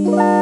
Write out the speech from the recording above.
you